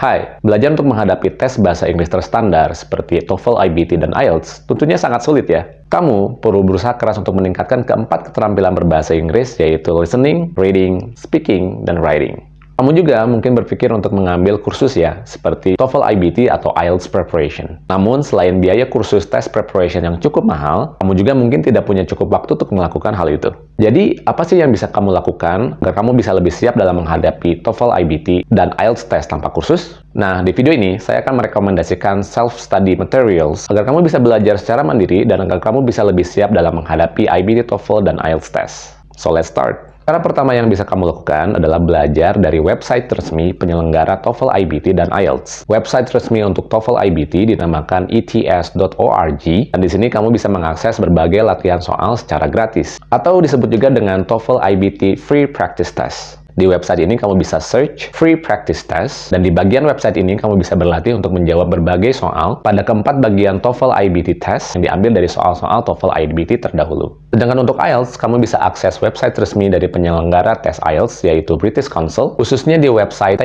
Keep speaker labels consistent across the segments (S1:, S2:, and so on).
S1: Hai, belajar untuk menghadapi tes bahasa Inggris terstandar seperti TOEFL, IBT, dan IELTS tentunya sangat sulit ya. Kamu perlu berusaha keras untuk meningkatkan keempat keterampilan berbahasa Inggris yaitu listening, reading, speaking, dan writing. Kamu juga mungkin berpikir untuk mengambil kursus ya, seperti TOEFL IBT atau IELTS Preparation. Namun, selain biaya kursus tes preparation yang cukup mahal, kamu juga mungkin tidak punya cukup waktu untuk melakukan hal itu. Jadi, apa sih yang bisa kamu lakukan agar kamu bisa lebih siap dalam menghadapi TOEFL IBT dan IELTS test tanpa kursus? Nah, di video ini, saya akan merekomendasikan self-study materials agar kamu bisa belajar secara mandiri dan agar kamu bisa lebih siap dalam menghadapi IBT, TOEFL, dan IELTS test. So, let's start! Cara pertama yang bisa kamu lakukan adalah belajar dari website resmi penyelenggara TOEFL IBT dan IELTS. Website resmi untuk TOEFL IBT dinamakan ets.org dan di sini kamu bisa mengakses berbagai latihan soal secara gratis atau disebut juga dengan TOEFL IBT Free Practice Test. Di website ini kamu bisa search free practice test dan di bagian website ini kamu bisa berlatih untuk menjawab berbagai soal pada keempat bagian TOEFL IBT test yang diambil dari soal-soal TOEFL IBT terdahulu. Sedangkan untuk IELTS, kamu bisa akses website resmi dari penyelenggara tes IELTS yaitu British Council, khususnya di website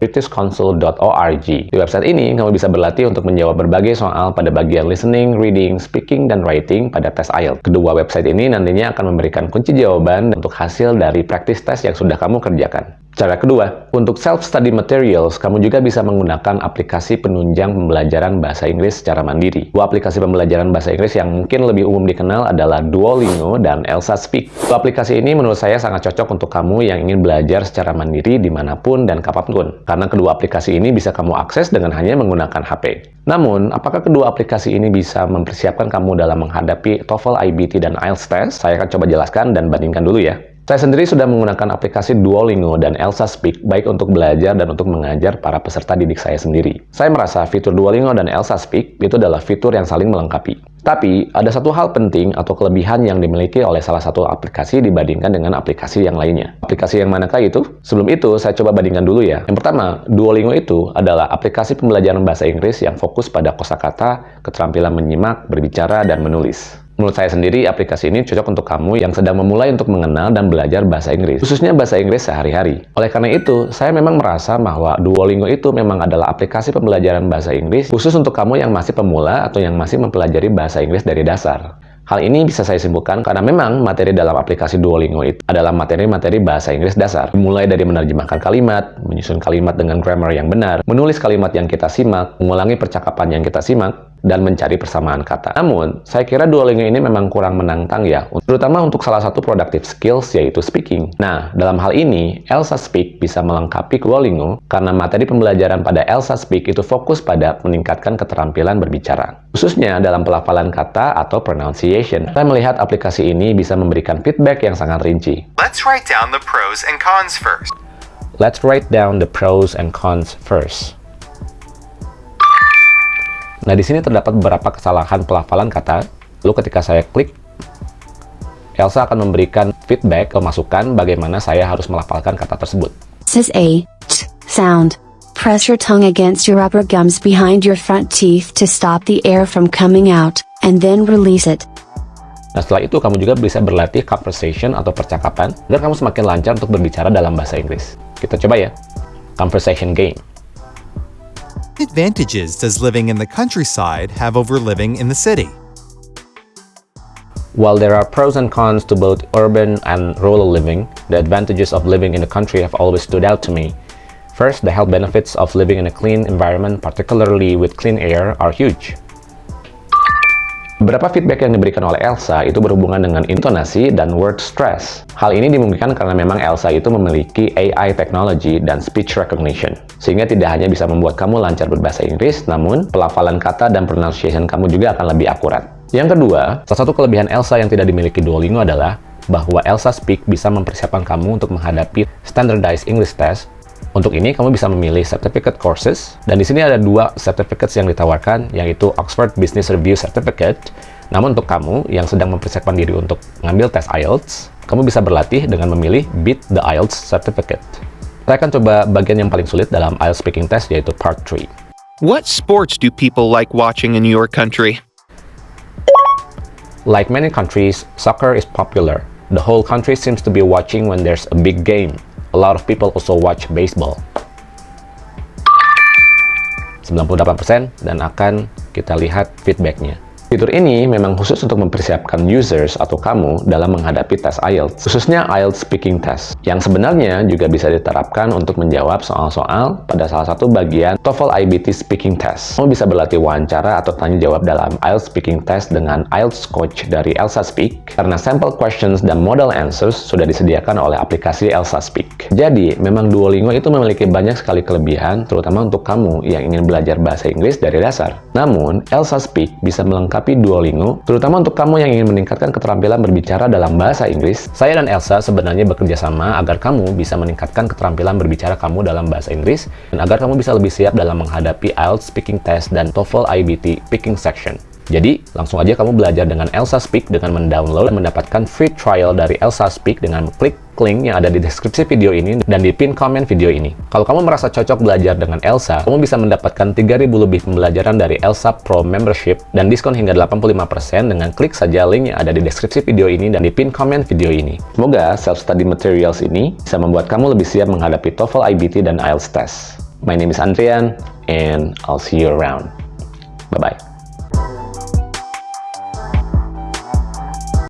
S1: takeielts.britishcouncil.org. Di website ini, kamu bisa berlatih untuk menjawab berbagai soal pada bagian listening, reading, speaking, dan writing pada tes IELTS. Kedua website ini nantinya akan memberikan kunci jawaban untuk hasil dari practice test yang sudah kamu kerjakan. Cara kedua, untuk self-study materials, kamu juga bisa menggunakan aplikasi penunjang pembelajaran bahasa Inggris secara mandiri. Dua aplikasi pembelajaran bahasa Inggris yang mungkin lebih umum dikenal adalah Duolingo dan Elsa Speak. Dua aplikasi ini menurut saya sangat cocok untuk kamu yang ingin belajar secara mandiri di mana pun dan kapan pun, karena kedua aplikasi ini bisa kamu akses dengan hanya menggunakan HP. Namun, apakah kedua aplikasi ini bisa mempersiapkan kamu dalam menghadapi TOEFL, IBT, dan IELTS test? Saya akan coba jelaskan dan bandingkan dulu ya. Saya sendiri sudah menggunakan aplikasi Duolingo dan Elsa Speak baik untuk belajar dan untuk mengajar para peserta didik saya sendiri. Saya merasa fitur Duolingo dan Elsa Speak itu adalah fitur yang saling melengkapi. Tapi, ada satu hal penting atau kelebihan yang dimiliki oleh salah satu aplikasi dibandingkan dengan aplikasi yang lainnya. Aplikasi yang manakah itu? Sebelum itu, saya coba bandingkan dulu ya. Yang pertama, Duolingo itu adalah aplikasi pembelajaran bahasa Inggris yang fokus pada kosakata, keterampilan menyimak, berbicara, dan menulis. Menurut saya sendiri, aplikasi ini cocok untuk kamu yang sedang memulai untuk mengenal dan belajar bahasa Inggris, khususnya bahasa Inggris sehari-hari. Oleh karena itu, saya memang merasa bahwa Duolingo itu memang adalah aplikasi pembelajaran bahasa Inggris khusus untuk kamu yang masih pemula atau yang masih mempelajari bahasa Inggris dari dasar. Hal ini bisa saya simpulkan karena memang materi dalam aplikasi Duolingo itu adalah materi-materi bahasa Inggris dasar. Mulai dari menerjemahkan kalimat, menyusun kalimat dengan grammar yang benar, menulis kalimat yang kita simak, mengulangi percakapan yang kita simak, dan mencari persamaan kata. Namun, saya kira Duolingo ini memang kurang menantang ya, terutama untuk salah satu productive skills yaitu speaking. Nah, dalam hal ini, Elsa Speak bisa melengkapi Duolingo karena materi pembelajaran pada Elsa Speak itu fokus pada meningkatkan keterampilan berbicara, khususnya dalam pelafalan kata atau pronunciation. Saya melihat aplikasi ini bisa memberikan feedback yang sangat rinci.
S2: Let's write down the pros and cons first.
S1: Let's write down the pros and cons first. Nah, di sini terdapat beberapa kesalahan pelafalan kata. Lalu ketika saya klik, Elsa akan memberikan feedback ke masukan bagaimana saya harus melafalkan kata tersebut.
S3: Says A, t, sound. Press your tongue against your upper gums behind your front teeth to stop the air from coming out, and then release it.
S1: Nah, setelah itu kamu juga bisa berlatih conversation atau percakapan agar kamu semakin lancar untuk berbicara dalam bahasa Inggris. Kita coba ya. Conversation game.
S2: Advantages does living in the countryside have over living in the city?
S1: While there are pros and cons to both urban and rural living, the advantages of living in the country have always stood out to me. First, the health benefits of living in a clean environment, particularly with clean air, are huge. Beberapa feedback yang diberikan oleh Elsa itu berhubungan dengan intonasi dan word stress. Hal ini dimungkinkan karena memang Elsa itu memiliki AI technology dan speech recognition, sehingga tidak hanya bisa membuat kamu lancar berbahasa Inggris, namun pelafalan kata dan pronunciation kamu juga akan lebih akurat. Yang kedua, salah satu kelebihan Elsa yang tidak dimiliki Duolingo adalah bahwa Elsa Speak bisa mempersiapkan kamu untuk menghadapi standardized English test untuk ini, kamu bisa memilih certificate courses, dan di sini ada dua certificates yang ditawarkan, yaitu Oxford Business Review Certificate. Namun untuk kamu yang sedang mempersiapkan diri untuk mengambil tes IELTS, kamu bisa berlatih dengan memilih Beat the IELTS Certificate. Saya akan coba bagian yang paling sulit dalam IELTS Speaking Test, yaitu Part 3.
S2: What sports do people like watching in your country?
S1: Like many countries, soccer is popular. The whole country seems to be watching when there's a big game a lot of people also watch baseball. 98% dan akan kita lihat feedbacknya. Fitur ini memang khusus untuk mempersiapkan users atau kamu dalam menghadapi tes IELTS, khususnya IELTS Speaking Test, yang sebenarnya juga bisa diterapkan untuk menjawab soal-soal pada salah satu bagian TOEFL IBT Speaking Test. Kamu bisa berlatih wawancara atau tanya jawab dalam IELTS Speaking Test dengan IELTS Coach dari Elsa Speak, karena sample questions dan model answers sudah disediakan oleh aplikasi Elsa Speak. Jadi, memang Duolingo itu memiliki banyak sekali kelebihan, terutama untuk kamu yang ingin belajar bahasa Inggris dari dasar. Namun, Elsa Speak bisa melengkapi melengkapi Duolingo, terutama untuk kamu yang ingin meningkatkan keterampilan berbicara dalam bahasa Inggris. Saya dan Elsa sebenarnya bekerja sama agar kamu bisa meningkatkan keterampilan berbicara kamu dalam bahasa Inggris, dan agar kamu bisa lebih siap dalam menghadapi IELTS Speaking Test dan TOEFL IBT Speaking Section. Jadi, langsung aja kamu belajar dengan Elsa Speak dengan mendownload dan mendapatkan free trial dari Elsa Speak dengan klik link yang ada di deskripsi video ini dan di pin komen video ini. Kalau kamu merasa cocok belajar dengan Elsa, kamu bisa mendapatkan 3000 lebih pembelajaran dari Elsa Pro Membership dan diskon hingga 85% dengan klik saja link yang ada di deskripsi video ini dan di pin komen video ini. Semoga self-study materials ini bisa membuat kamu lebih siap menghadapi TOEFL IBT dan IELTS test. My name is Andrian, and I'll see you around. Bye-bye.